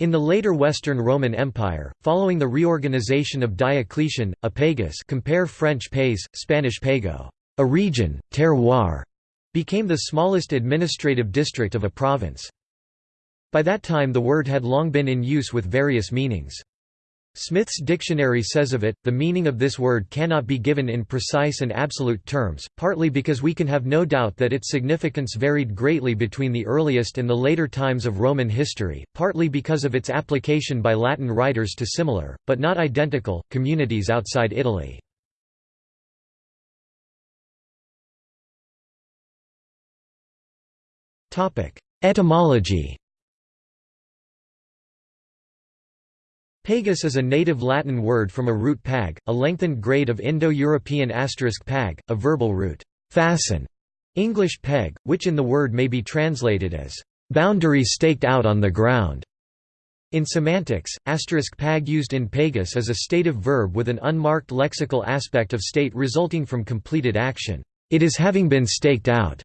In the later Western Roman Empire, following the reorganization of Diocletian, a pagus compare French pays, Spanish pago, a region, terroir, became the smallest administrative district of a province. By that time the word had long been in use with various meanings. Smith's dictionary says of it, the meaning of this word cannot be given in precise and absolute terms, partly because we can have no doubt that its significance varied greatly between the earliest and the later times of Roman history, partly because of its application by Latin writers to similar, but not identical, communities outside Italy. Etymology Pagus is a native Latin word from a root pag, a lengthened grade of Indo-European asterisk pag, a verbal root, fasten, English peg, which in the word may be translated as boundary staked out on the ground. In semantics, asterisk pag used in pagus is a stative verb with an unmarked lexical aspect of state resulting from completed action. It is having been staked out.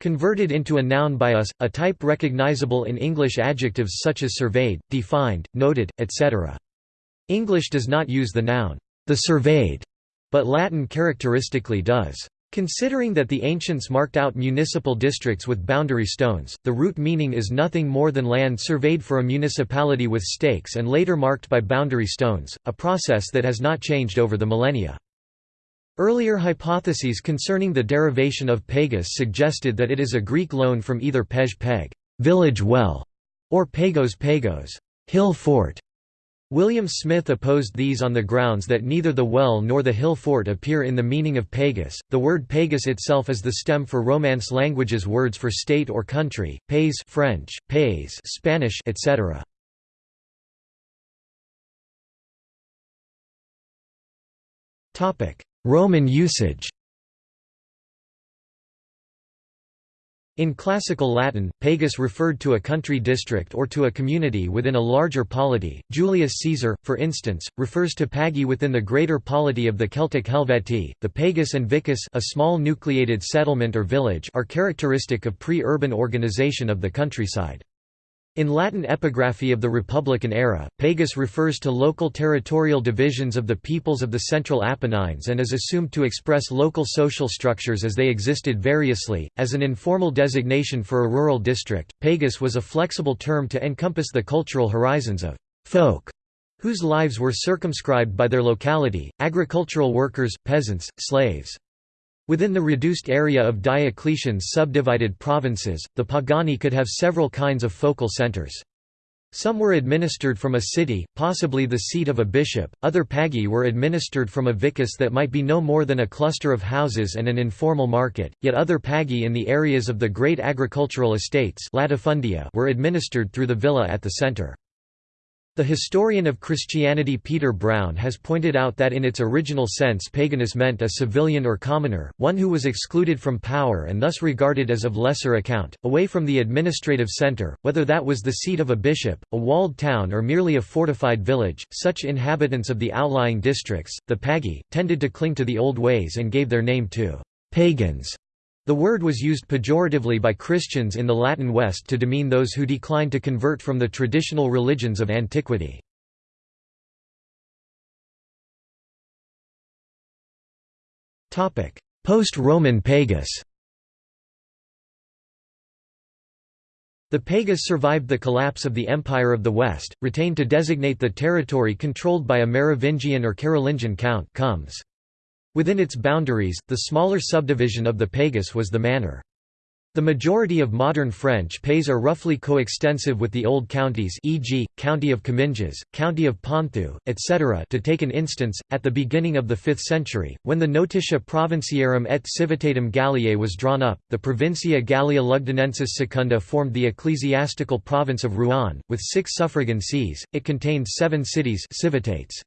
Converted into a noun by us, a type recognizable in English adjectives such as surveyed, defined, noted, etc. English does not use the noun, the surveyed, but Latin characteristically does. Considering that the ancients marked out municipal districts with boundary stones, the root meaning is nothing more than land surveyed for a municipality with stakes and later marked by boundary stones, a process that has not changed over the millennia. Earlier hypotheses concerning the derivation of pagus suggested that it is a Greek loan from either pej peg village well", or pagos pagos hill fort". William Smith opposed these on the grounds that neither the well nor the hill fort appear in the meaning of pagus. The word pagus itself is the stem for Romance languages words for state or country, pays French, pays Spanish, etc. Topic: Roman usage In classical Latin, pagus referred to a country district or to a community within a larger polity. Julius Caesar, for instance, refers to pagi within the greater polity of the Celtic Helvetii. The pagus and vicus, a small nucleated settlement or village, are characteristic of pre-urban organization of the countryside. In Latin epigraphy of the Republican era, pagus refers to local territorial divisions of the peoples of the Central Apennines and is assumed to express local social structures as they existed variously. As an informal designation for a rural district, pagus was a flexible term to encompass the cultural horizons of folk whose lives were circumscribed by their locality, agricultural workers, peasants, slaves. Within the reduced area of Diocletian's subdivided provinces, the Pagani could have several kinds of focal centers. Some were administered from a city, possibly the seat of a bishop, other pagi were administered from a vicus that might be no more than a cluster of houses and an informal market, yet other pagi in the areas of the great agricultural estates latifundia, were administered through the villa at the center. The historian of Christianity Peter Brown has pointed out that in its original sense paganus meant a civilian or commoner, one who was excluded from power and thus regarded as of lesser account, away from the administrative centre, whether that was the seat of a bishop, a walled town or merely a fortified village. Such inhabitants of the outlying districts, the pagi, tended to cling to the old ways and gave their name to pagans. The word was used pejoratively by Christians in the Latin West to demean those who declined to convert from the traditional religions of antiquity. Post-Roman pagus The pagus survived the collapse of the Empire of the West, retained to designate the territory controlled by a Merovingian or Carolingian count comes. Within its boundaries, the smaller subdivision of the pagus was the manor. The majority of modern French pays are roughly coextensive with the old counties e.g., County of Comminges, County of Ponthieu, etc. To take an instance, at the beginning of the 5th century, when the Notitia Provinciarum et Civitatum Galliae was drawn up, the Provincia Gallia Lugdunensis Secunda formed the ecclesiastical province of Rouen, with six suffragan sees, it contained seven cities civitates.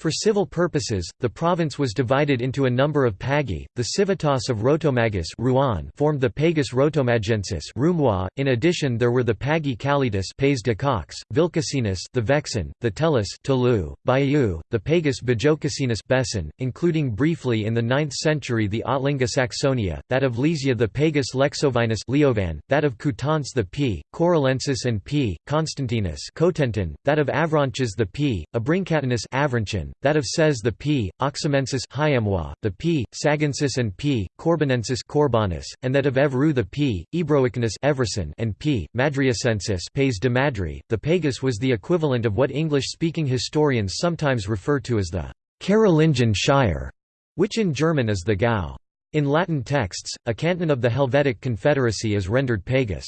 For civil purposes, the province was divided into a number of pagi. The civitas of Rotomagus Rouen formed the Pagus Rotomagensis Roumois. In addition, there were the pagi Calidas Pays de Caux, Vilcasinus the Vexin, the Tellus Toulouse, Bayeux, the Pagus Bajocasinus Bessin, including briefly in the 9th century the Ottlinga Saxonia, that of Lysia the Pagus Lexovinus Leovan, that of Coutances the P, Corulensis and P, Constantinus Cotentin, that of Avranches the P, Abrincatinus Avranchin, that of Cez the P, Oxymensis the P, Sagensis and P, Corbinensis Corbanus, and that of Evreux the P, Ebroicanus Everson and P, Madriacensis Pays de Madri. The Pagus was the equivalent of what English-speaking historians sometimes refer to as the Carolingian Shire, which in German is the Gau. In Latin texts, a canton of the Helvetic Confederacy is rendered Pagus.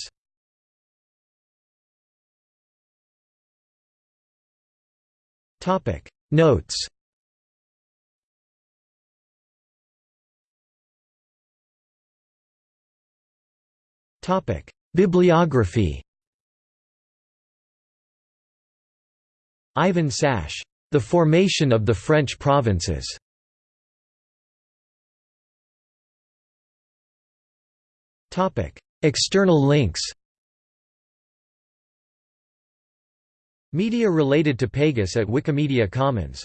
Topic. Notes. Topic. Bibliography. Ivan Sash, The Formation of the French Provinces. Topic. External links Media related to Pagus at Wikimedia Commons